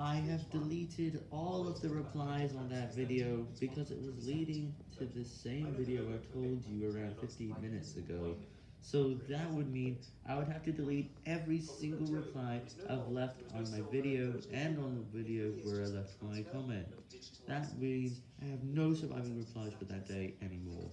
I have deleted all of the replies on that video because it was leading to the same video I told you around 15 minutes ago. So that would mean I would have to delete every single reply I've left on my video and on the video where I left my comment. That means I have no surviving replies for that day anymore.